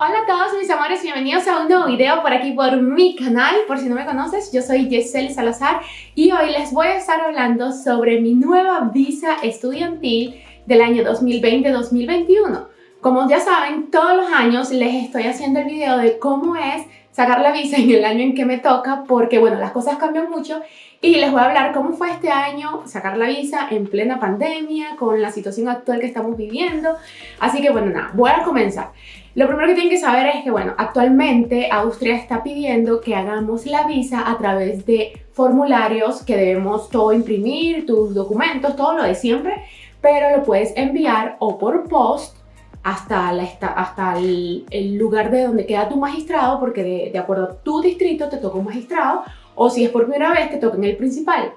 Hola a todos mis amores, bienvenidos a un nuevo video por aquí por mi canal. Por si no me conoces, yo soy Yesel Salazar y hoy les voy a estar hablando sobre mi nueva visa estudiantil del año 2020-2021. Como ya saben, todos los años les estoy haciendo el video de cómo es sacar la visa en el año en que me toca porque, bueno, las cosas cambian mucho y les voy a hablar cómo fue este año sacar la visa en plena pandemia con la situación actual que estamos viviendo. Así que, bueno, nada, voy a comenzar. Lo primero que tienen que saber es que, bueno, actualmente Austria está pidiendo que hagamos la visa a través de formularios que debemos todo imprimir, tus documentos, todo lo de siempre, pero lo puedes enviar o por post hasta, la, hasta el, lugar de donde queda tu magistrado, porque de, acuerdo a tu distrito te toca un magistrado, o si es por primera vez te toca en el principal.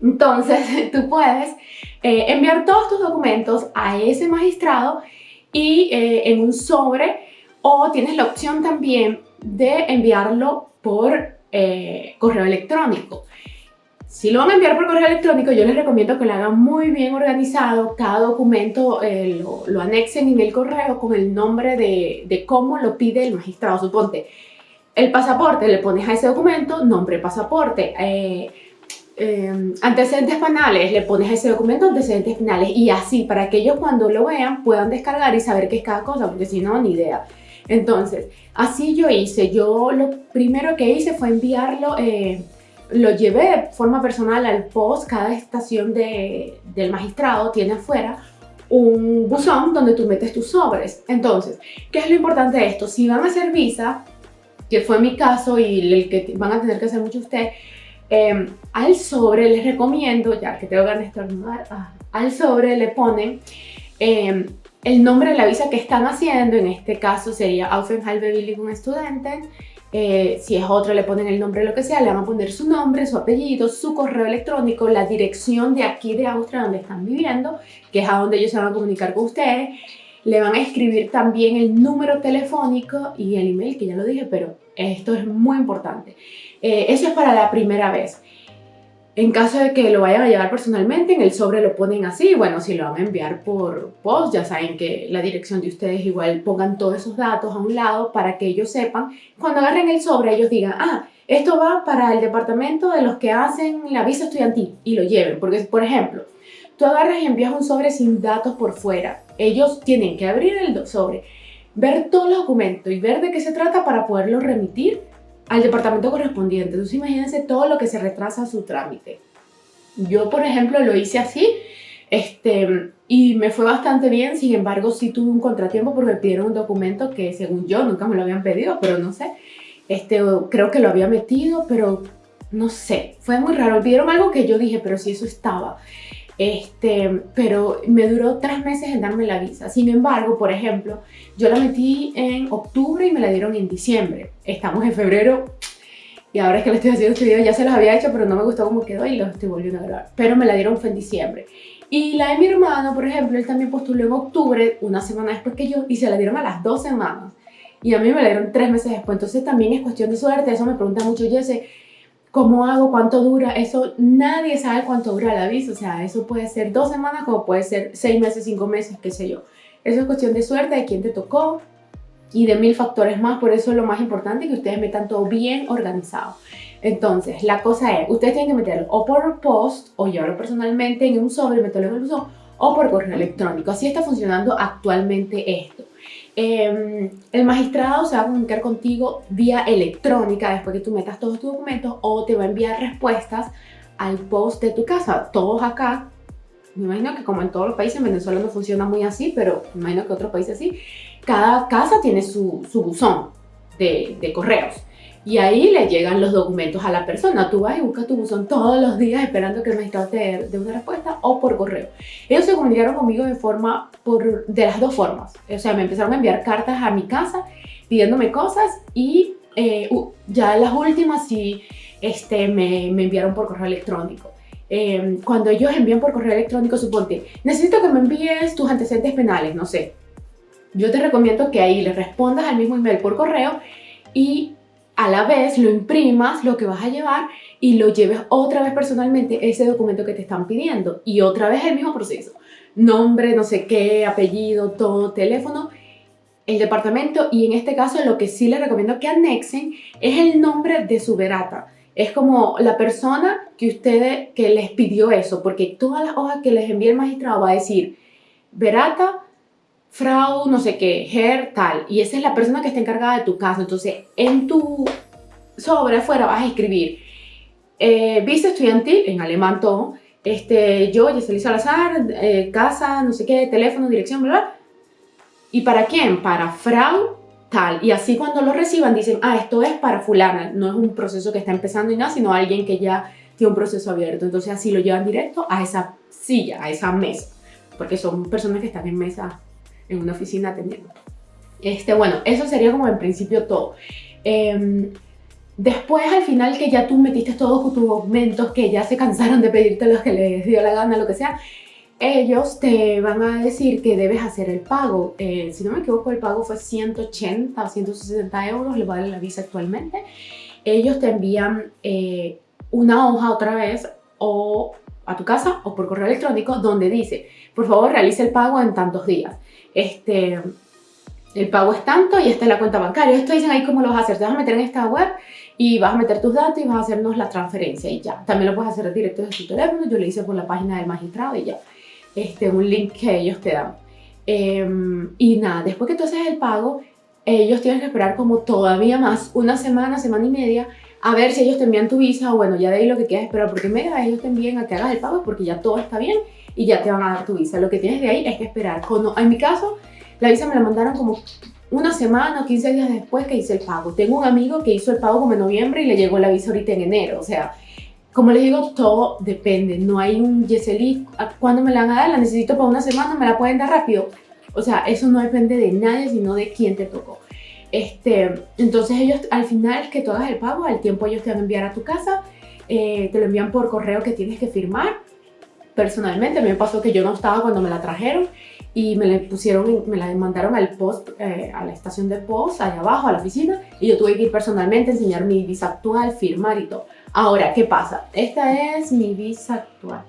Entonces tú puedes eh, enviar todos tus documentos a ese magistrado y eh, en un sobre o tienes la opción también de enviarlo por eh, correo electrónico. Si lo van a enviar por correo electrónico, yo les recomiendo que lo hagan muy bien organizado, cada documento eh, lo, anexen en el correo con el nombre de, de, cómo lo pide el magistrado. Suponte, el pasaporte, le pones a ese documento nombre pasaporte, Em, antecedentes penales, le pones ese documento antecedentes penales y así para que ellos cuando lo vean puedan descargar y saber qué es cada cosa, porque si no, ni idea. Entonces, así yo hice, yo lo primero que hice fue enviarlo, eh, lo llevé de forma personal al post, cada estación de, del magistrado tiene afuera un buzón donde tú metes tus sobres. Entonces, ¿qué es lo importante de esto? Si van a hacer visa, que fue mi caso y el que van a tener que hacer mucho ustedes, Em, al sobre les recomiendo, ya que tengo ganas de estornudar, ah, al sobre le ponen em, el nombre de la visa que están haciendo, en este caso sería Aufenthaltsbewilligung Studenten, eh, si es otro le ponen el nombre, lo que sea, le van a poner su nombre, su apellido, su correo electrónico, la dirección de aquí de Austria donde están viviendo, que es a donde ellos se van a comunicar con ustedes, le van a escribir también el número telefónico y el email, que ya lo dije, pero esto es muy importante. Eh, eso es para la primera vez. En caso de que lo vayan a llevar personalmente, en el sobre lo ponen así. Bueno, si lo van a enviar por post, ya saben que la dirección de ustedes igual pongan todos esos datos a un lado para que ellos sepan. Cuando agarren el sobre, ellos digan, ah, esto va para el departamento de los que hacen la visa estudiantil y lo lleven. Porque, por ejemplo, tú agarras y envías un sobre sin datos por fuera. Ellos tienen que abrir el sobre, ver todos los documentos y ver de qué se trata para poderlo remitir al departamento correspondiente. Entonces imagínense todo lo que se retrasa su trámite. Yo, por ejemplo, lo hice así este, y me fue bastante bien, sin embargo sí tuve un contratiempo porque me pidieron un documento que según yo nunca me lo habían pedido, pero no sé. Este, creo que lo había metido, pero no sé, fue muy raro. Me pidieron algo que yo dije, pero si eso estaba. Este, pero me duró tres meses en darme la visa. Sin embargo, por ejemplo, yo la metí en octubre y me la dieron en diciembre. Estamos en febrero y ahora es que le estoy haciendo este video, ya se los había hecho, pero no me gustó cómo quedó y lo estoy volviendo a grabar. Pero me la dieron fue en diciembre. Y la de mi hermano, por ejemplo, él también postuló en octubre, una semana después que yo, y se la dieron a las dos semanas. Y a mí me la dieron tres meses después. Entonces también es cuestión de suerte. Eso me pregunta mucho Jesse ¿Cómo hago? ¿Cuánto dura? Eso nadie sabe cuánto dura la visa. O sea, eso puede ser dos semanas como puede ser seis meses, cinco meses, qué sé yo. Eso es cuestión de suerte, de quién te tocó y de mil factores más. Por eso es lo más importante que ustedes metan todo bien organizado. Entonces, la cosa es, ustedes tienen que meterlo o por post o llevarlo personalmente en un sobre, meterlo en el buzón o por correo electrónico. Así está funcionando actualmente esto. Em, el magistrado se va a comunicar contigo vía electrónica después que tú metas todos tus documentos o te va a enviar respuestas al post de tu casa. Todos acá, me imagino que como en todos los países, en Venezuela no funciona muy así, pero me imagino que otros países sí, cada casa tiene su, buzón de correos y ahí le llegan los documentos a la persona. Tú vas y buscas tu buzón todos los días esperando que el magistrado te dé una respuesta o por correo. Ellos se comunicaron conmigo de forma, por, de las dos formas. O sea, me empezaron a enviar cartas a mi casa pidiéndome cosas y eh, ya las últimas sí este, me, me enviaron por correo electrónico. Em, cuando ellos envían por correo electrónico, suponte, necesito que me envíes tus antecedentes penales, no sé. Yo te recomiendo que ahí le respondas al mismo email por correo y a la vez lo imprimas, lo que vas a llevar y lo lleves otra vez personalmente ese documento que te están pidiendo y otra vez el mismo proceso. Nombre, no sé qué, apellido, todo, teléfono el departamento y en este caso lo que sí les recomiendo que anexen es el nombre de su verata. Es como la persona que ustedes, que les pidió eso, porque todas las hojas que les envía el magistrado va a decir verata, frau, no sé qué, her, tal. Y esa es la persona que está encargada de tu caso. Entonces, en tu sobre afuera vas a escribir eh, visa estudiantil, en alemán todo, este, yo, Yeseli Salazar, eh, casa, no sé qué, teléfono, dirección, bla, bla. ¿Y para quién? Para Frau tal. Y así cuando lo reciban dicen, ah, esto es para fulana. No es un proceso que está empezando y nada, sino alguien que ya tiene un proceso abierto. Entonces así lo llevan directo a esa silla, a esa mesa. Porque son personas que están en mesa, en una oficina atendiendo. Este, bueno, eso sería como en principio todo. Eh, Después, al final, que ya tú metiste todos tus documentos, que ya se cansaron de pedirte los que les dio la gana, lo que sea, ellos te van a decir que debes hacer el pago. Eh, si no me equivoco, el pago fue 180 o 160 euros, le vale la visa actualmente. Ellos te envían eh, una hoja otra vez o a tu casa o por correo electrónico donde dice, por favor, realice el pago en tantos días. Este, el pago es tanto y esta es la cuenta bancaria. Esto dicen ahí cómo lo vas a hacer. Te vas a meter en esta web y vas a meter tus datos y vas a hacernos la transferencia y ya. También lo puedes hacer directo desde tu teléfono. Yo lo hice por la página del magistrado y ya. Este, un link que ellos te dan. Em, y nada, después que tú haces el pago, ellos tienen que esperar como todavía más, una semana, semana y media, a ver si ellos te envían tu visa o bueno, ya de ahí lo que quieras esperar, porque media ellos te envían a que hagas el pago porque ya todo está bien y ya te van a dar tu visa. Lo que tienes de ahí es que esperar. Cuando, en mi caso, la visa me la mandaron como una semana o 15 días después que hice el pago. Tengo un amigo que hizo el pago como en noviembre y le llegó la visa ahorita en enero. O sea, como les digo, todo depende. No hay un Yeseli, ¿cuándo me la van a dar? La necesito para una semana, ¿me la pueden dar rápido? O sea, eso no depende de nadie, sino de quién te tocó. Este, entonces ellos, al final que tú hagas el pago, al tiempo ellos te van a enviar a tu casa, eh, te lo envían por correo que tienes que firmar. Personalmente, a me pasó que yo no estaba cuando me la trajeron y me la pusieron, me la mandaron al post, eh, a la estación de post, allá abajo, a la oficina, y yo tuve que ir personalmente, enseñar mi visa actual, firmar y todo. Ahora, ¿qué pasa? Esta es mi visa actual.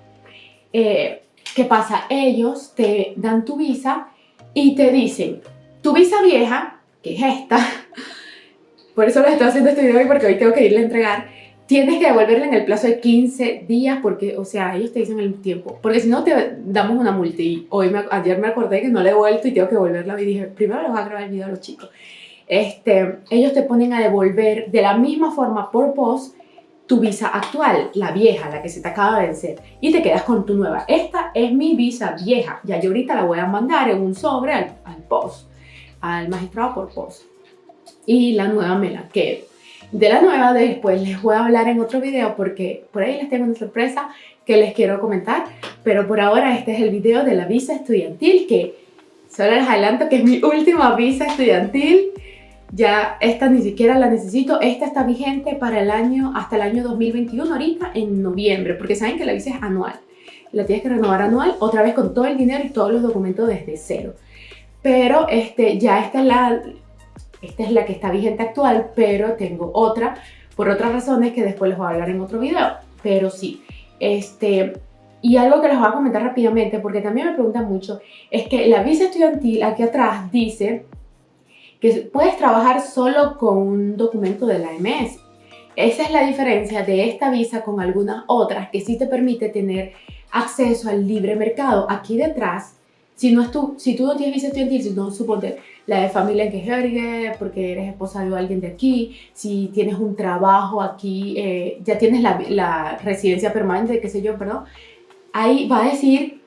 Eh, ¿Qué pasa? Ellos te dan tu visa y te dicen, tu visa vieja, que es esta, por eso les estoy haciendo este video hoy porque hoy tengo que irle a entregar, tienes que devolverla en el plazo de 15 días porque, o sea, ellos te dicen el tiempo. Porque si no, te damos una multa. Y hoy me, ayer me acordé que no le he vuelto y tengo que devolverla. Y dije, primero les voy a grabar el video a los chicos. Este, ellos te ponen a devolver de la misma forma por post tu visa actual, la vieja, la que se te acaba de vencer, y te quedas con tu nueva. Esta es mi visa vieja. Ya yo ahorita la voy a mandar en un sobre al, al post, al magistrado por post. Y la nueva me la quedo. De la nueva después les voy a hablar en otro video porque por ahí les tengo una sorpresa que les quiero comentar. Pero por ahora este es el video de la visa estudiantil que solo les adelanto que es mi última visa estudiantil. Ya esta ni siquiera la necesito. Esta está vigente para el año, hasta el año 2021 ahorita en noviembre porque saben que la visa es anual. La tienes que renovar anual otra vez con todo el dinero y todos los documentos desde cero. Pero este, ya esta es la, esta es la que está vigente actual, pero tengo otra por otras razones que después les voy a hablar en otro video. Pero sí, este... Y algo que les voy a comentar rápidamente, porque también me preguntan mucho, es que la visa estudiantil aquí atrás dice que puedes trabajar solo con un documento de la MS. Esa es la diferencia de esta visa con algunas otras que sí te permite tener acceso al libre mercado. Aquí detrás si, no es tú, si tú no tienes visa estudiantil, si no suponte la de familia en que porque eres esposa de alguien de aquí, si tienes un trabajo aquí, eh, ya tienes la, la, residencia permanente, qué sé yo, perdón, ahí va a decir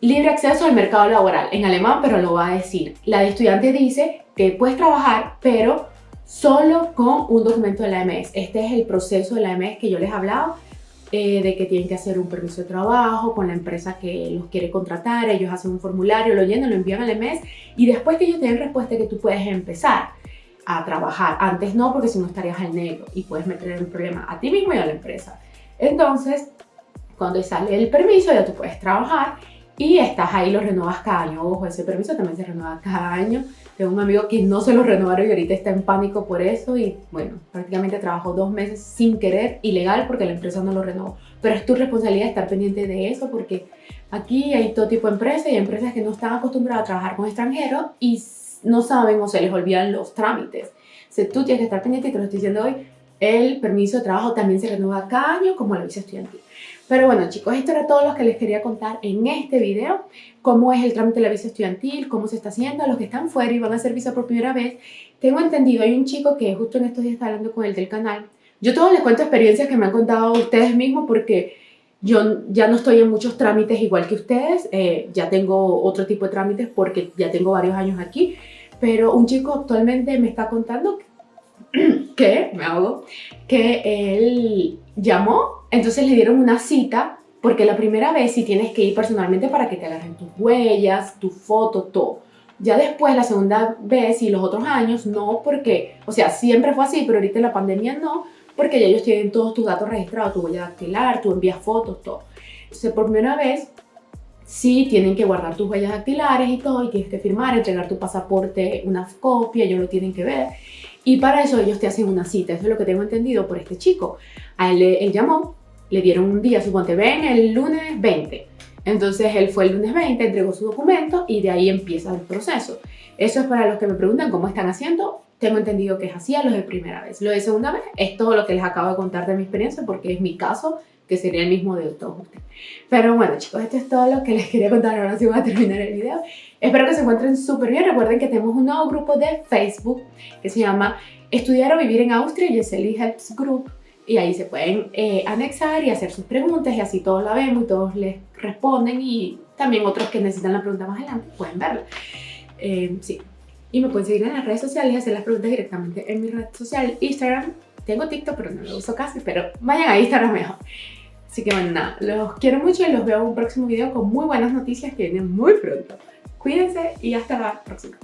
libre acceso al mercado laboral, en alemán, pero lo va a decir. La de estudiante dice que puedes trabajar, pero solo con un documento de la AMS. Este es el proceso de la AMS que yo les he hablado eh, de que tienen que hacer un permiso de trabajo con la empresa que los quiere contratar, ellos hacen un formulario, lo llenan, lo envían al mes y después que ellos te den respuesta que tú puedes empezar a trabajar. Antes no, porque si no estarías al negro y puedes meter el problema a ti mismo y a la empresa. Entonces, cuando sale el permiso ya tú puedes trabajar y estás ahí, lo renuevas cada año. Ojo, ese permiso también se renueva cada año tengo un amigo que no se lo renovaron y ahorita está en pánico por eso y bueno, prácticamente trabajó dos meses sin querer, ilegal porque la empresa no lo renovó. Pero es tu responsabilidad estar pendiente de eso porque aquí hay todo tipo de empresas y empresas que no están acostumbradas a trabajar con extranjeros y no saben o se les olvidan los trámites. O tú tienes que estar pendiente y te lo estoy diciendo hoy, el permiso de trabajo también se renueva cada año como la visa estudiantil. Pero bueno chicos, esto era todo lo que les quería contar en este video. Cómo es el trámite de la visa estudiantil, cómo se está haciendo, los que están fuera y van a hacer visa por primera vez. Tengo entendido, hay un chico que justo en estos días está hablando con él del canal. Yo todos les cuento experiencias que me han contado ustedes mismos porque yo ya no estoy en muchos trámites igual que ustedes. Eh, ya tengo otro tipo de trámites porque ya tengo varios años aquí. Pero un chico actualmente me está contando que, me hago, que él llamó, entonces le dieron una cita, porque la primera vez sí tienes que ir personalmente para que te agarren tus huellas, tu foto, todo. Ya después, la segunda vez y los otros años, no porque, o sea, siempre fue así, pero ahorita en la pandemia no, porque ya ellos tienen todos tus datos registrados, tu huella dactilar, tú envías fotos, todo. Entonces, por primera vez, sí tienen que guardar tus huellas dactilares y todo, y tienes que firmar, entregar tu pasaporte, una copia, ellos lo tienen que ver. Y para eso ellos te hacen una cita, eso es lo que tengo entendido por este chico. A él, él llamó, le dieron un día, suponte, ven el lunes 20. Entonces él fue el lunes 20, entregó su documento y de ahí empieza el proceso. Eso es para los que me preguntan cómo están haciendo. Tengo entendido que es así a los de primera vez. Lo de segunda vez es todo lo que les acabo de contar de mi experiencia porque es mi caso que sería el mismo de todos ustedes. Pero bueno chicos, esto es todo lo que les quería contar, ahora sí voy a terminar el video. Espero que se encuentren súper bien, recuerden que tenemos un nuevo grupo de Facebook que se llama Estudiar o Vivir en Austria Yeseli Helps Group y ahí se pueden eh, anexar y hacer sus preguntas y así todos la vemos y todos les responden y también otros que necesitan la pregunta más adelante pueden verla. Eh, sí. Y me pueden seguir en las redes sociales y hacer las preguntas directamente en mi red social Instagram. Tengo TikTok, pero no lo uso casi, pero vayan a Instagram mejor. Así que bueno, nada, los quiero mucho y los veo en un próximo video con muy buenas noticias que vienen muy pronto. Cuídense y hasta la próxima.